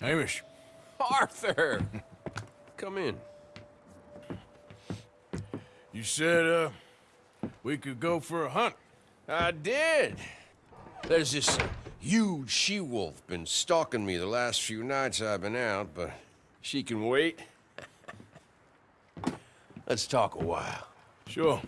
Hamish. Arthur! Come in. You said, uh, we could go for a hunt. I did. There's this huge she-wolf been stalking me the last few nights I've been out, but she can wait. Let's talk a while. Sure.